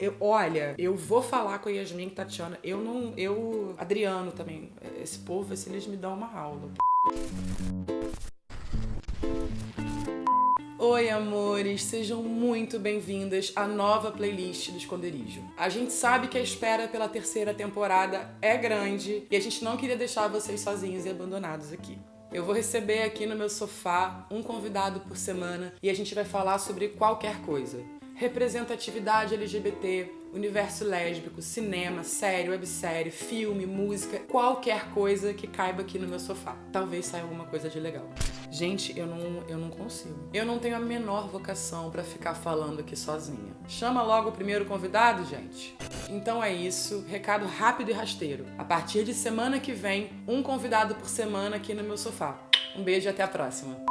Eu, olha, eu vou falar com a Yasmin e Tatiana. Eu não. Eu. Adriano também. Esse povo, assim, eles me dão uma aula. Oi, amores, sejam muito bem-vindas à nova playlist do Esconderijo. A gente sabe que a espera pela terceira temporada é grande e a gente não queria deixar vocês sozinhos e abandonados aqui. Eu vou receber aqui no meu sofá um convidado por semana e a gente vai falar sobre qualquer coisa. Representatividade LGBT, universo lésbico, cinema, série, websérie, filme, música, qualquer coisa que caiba aqui no meu sofá. Talvez saia alguma coisa de legal. Gente, eu não, eu não consigo. Eu não tenho a menor vocação pra ficar falando aqui sozinha. Chama logo o primeiro convidado, gente. Então é isso, recado rápido e rasteiro. A partir de semana que vem, um convidado por semana aqui no meu sofá. Um beijo e até a próxima.